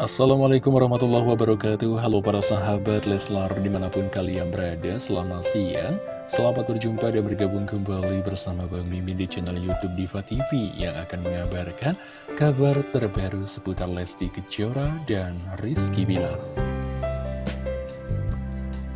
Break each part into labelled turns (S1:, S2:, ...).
S1: Assalamualaikum warahmatullahi wabarakatuh. Halo para sahabat Leslar di mana pun kalian berada Selamat siang. Selamat berjumpa dan bergabung kembali bersama Bang Mimin di channel Youtube Diva TV Yang akan mengabarkan kabar terbaru seputar Lesti Kejora dan Rizky Bilar.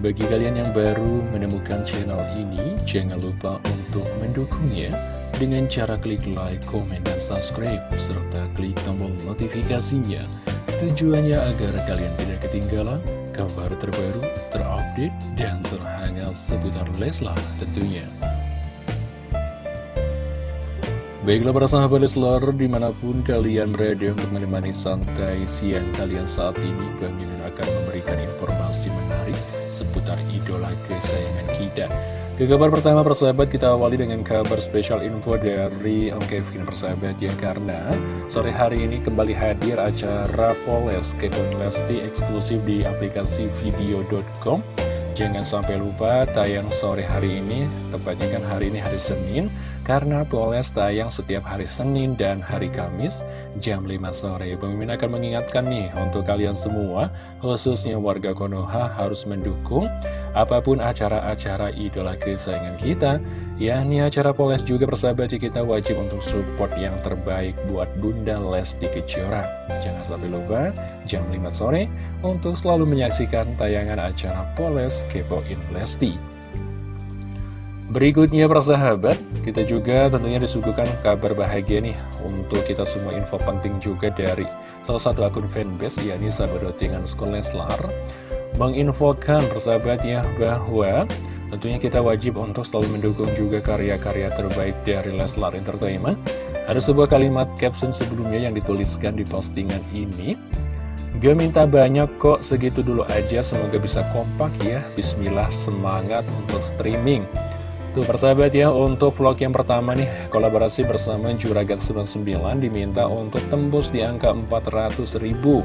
S1: Bagi kalian yang baru menemukan channel ini Jangan lupa untuk mendukungnya dengan cara klik like, komen, dan subscribe, serta klik tombol notifikasinya Tujuannya agar kalian tidak ketinggalan kabar terbaru, terupdate, dan terhangat seputar Leslar tentunya. Baiklah para sahabat Leslar, di mana pun kalian berada untuk menemani santai siang kalian saat ini, Bang akan memberikan informasi menarik seputar idola kesayangan kita. Ke kabar pertama persahabat kita awali dengan kabar spesial info dari Om Kevin persahabat ya Karena sore hari ini kembali hadir acara Poles Kevin Lesti eksklusif di aplikasi video.com Jangan sampai lupa tayang sore hari ini, tepatnya kan hari ini hari Senin karena Poles tayang setiap hari Senin dan hari Kamis jam 5 sore. Pemimpin akan mengingatkan nih untuk kalian semua, khususnya warga Konoha harus mendukung apa pun acara-acara idola kesayangan kita. Ya, ini acara Poles juga persahabat kita wajib untuk support yang terbaik buat Bunda Lesti Kejora. Jangan sampai lupa jam 5 sore untuk selalu menyaksikan tayangan acara Poles Kepoin Lesti. Berikutnya persahabat, kita juga tentunya disuguhkan kabar bahagia nih untuk kita semua info penting juga dari salah satu akun fanbase yakni sahabat.tingan Leslar menginfokan persahabat ya bahwa tentunya kita wajib untuk selalu mendukung juga karya-karya terbaik dari Leslar Entertainment. Ada sebuah kalimat caption sebelumnya yang dituliskan di postingan ini. Gak minta banyak kok, segitu dulu aja, semoga bisa kompak ya. Bismillah, semangat untuk streaming. Tuh persahabat ya, untuk vlog yang pertama nih, kolaborasi bersama Juragan 99 diminta untuk tembus di angka 400 ribu.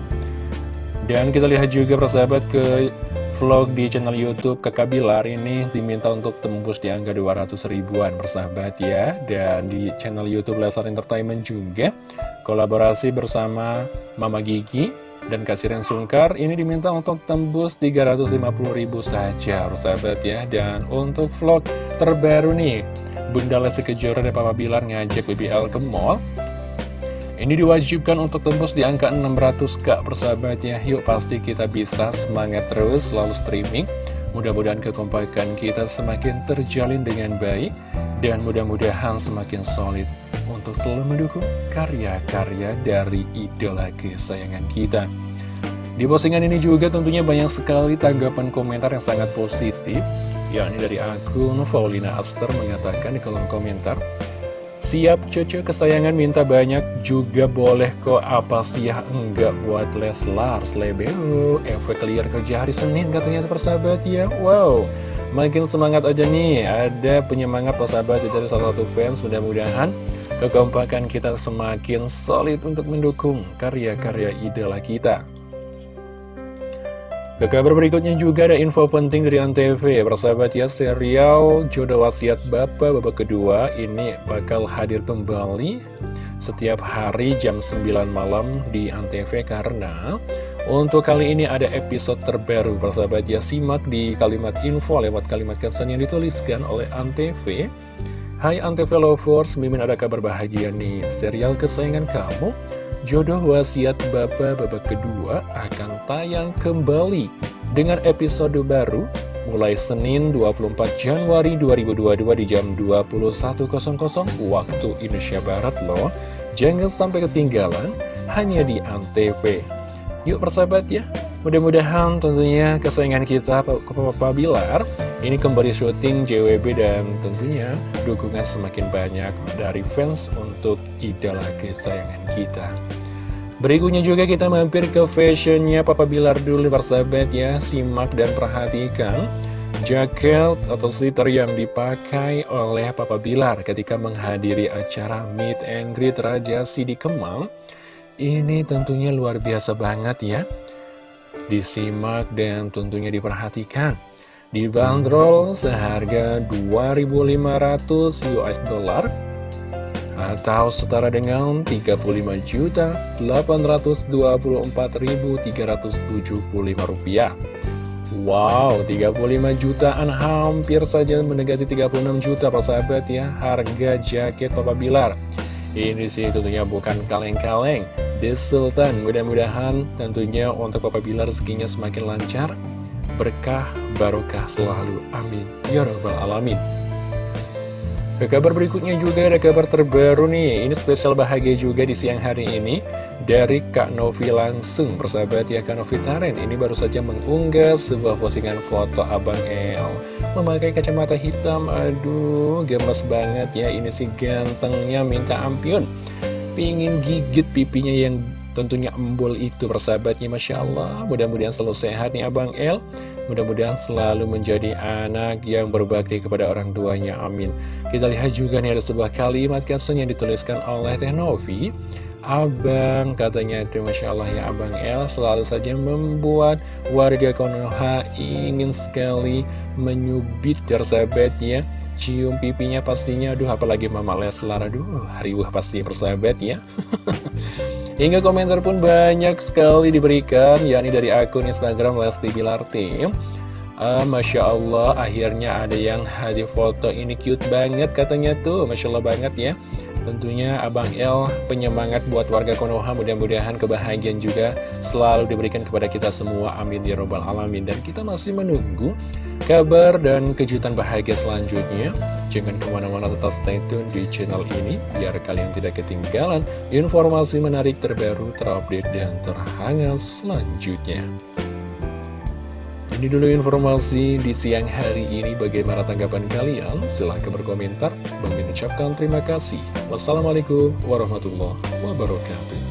S1: Dan kita lihat juga persahabat ke vlog di channel Youtube Kakak Bilar ini diminta untuk tembus di angka 200 ribuan persahabat ya. Dan di channel Youtube Leslar Entertainment juga kolaborasi bersama Mama Gigi dan Kasiran Sungkar ini diminta untuk tembus 350 ribu saja persahabat ya. Dan untuk vlog terbaru nih Bunda Lesti Kejora dan Papa Bilar ngajak BBL ke mall. Ini diwajibkan untuk tembus di angka 600k persahabat ya. Yuk pasti kita bisa semangat terus selalu streaming. Mudah-mudahan kekompakan kita semakin terjalin dengan baik Dan mudah-mudahan semakin solid Untuk selalu mendukung karya-karya dari idola kesayangan kita. Di postingan ini juga tentunya banyak sekali tanggapan komentar yang sangat positif. Yakni dari akun Faulina Aster mengatakan di kolom komentar Siap cucu kesayangan minta banyak juga boleh kok. Apa sih ya? Enggak buat Leslar Slebeo efek liar kerja hari Senin katanya persahabat ya? Wow. Makin semangat aja nih. Ada penyemangat persahabat dari salah satu fans. Mudah-mudahan kekompakan kita semakin solid untuk mendukung karya-karya idola kita. Ke kabar berikutnya juga ada info penting dari Antv. Persahabat ya, serial Jodoh Wasiat Bapak babak kedua ini bakal hadir kembali setiap hari jam 9 malam di Antv Karena untuk kali ini ada episode terbaru. Persahabat ya, simak di kalimat info lewat kalimat caption yang dituliskan oleh Antv Hai Antv Lovers, Mimin ada kabar bahagia nih Serial kesayangan kamu Jodoh Wasiat Bapak babak kedua akan tayang kembali dengan episode baru mulai Senin 24 Januari 2022 di jam 21.00 waktu Indonesia Barat loh. Jangan sampai ketinggalan hanya di ANTV. Yuk persahabat ya, mudah-mudahan tentunya kesayangan kita Papa Bilar ini kembali syuting JWB dan tentunya dukungan semakin banyak dari fans untuk idola kesayangan kita. Berikutnya juga kita mampir ke fashionnya Papa Bilar dulu persahabat ya. Simak dan perhatikan jaket atau sweater yang dipakai oleh Papa Bilar ketika menghadiri acara Meet and Greet Raja Sidi Kemang Ini tentunya luar biasa banget ya. Disimak dan tentunya diperhatikan Dibanderol seharga 2.500 US dollar atau setara dengan 35.824.375 rupiah. Wow, 35 jutaan hampir saja mendekati 36 juta persahabat ya harga jaket Papa Bilar. Ini sih tentunya bukan kaleng-kaleng The Sultan mudah-mudahan tentunya untuk Papa Bilar rezekinya semakin lancar Berkah, barokah selalu, amin. Ya Rabbal Alamin. Ke kabar berikutnya juga ada kabar terbaru nih. Ini spesial bahagia juga di siang hari ini Dari Kak Novi langsung. Persahabat ya Kak Novi Taren Ini baru saja mengunggah sebuah postingan foto Abang El. Memakai kacamata hitam Aduh gemes banget ya. Ini si gantengnya minta ampun. Pingin gigit pipinya yang tentunya embul itu persahabatnya Masya Allah. Mudah-mudahan selalu sehat nih Abang El. Mudah-mudahan selalu menjadi anak yang berbakti kepada orang tuanya Amin. Kita lihat juga nih ada sebuah kalimat caption yang dituliskan oleh Teh Novi. Abang katanya itu Masya Allah ya Abang El selalu saja membuat warga Konoha ingin sekali menyubit tersahabat ya Cium pipinya pastinya aduh apalagi Mama Leslar aduh hariwah pasti persahabat ya Hingga komentar pun banyak sekali diberikan yakni dari akun Instagram Lesti Bilar Tim Uh, Masya Allah, akhirnya ada yang hadir foto ini cute banget katanya tuh, Masya Allah banget ya. Tentunya Abang El penyemangat buat warga Konoha, mudah-mudahan kebahagiaan juga selalu diberikan kepada kita semua, amin ya robbal alamin. Dan kita masih menunggu kabar dan kejutan bahagia selanjutnya. Jangan ke mana-mana tetap stay tune di channel ini, biar kalian tidak ketinggalan informasi menarik terbaru, terupdate, dan terhangat selanjutnya. Ini dulu informasi di siang hari ini. Bagaimana tanggapan kalian? Silahkan berkomentar. Bang ucapkan terima kasih. Wassalamualaikum warahmatullahi wabarakatuh.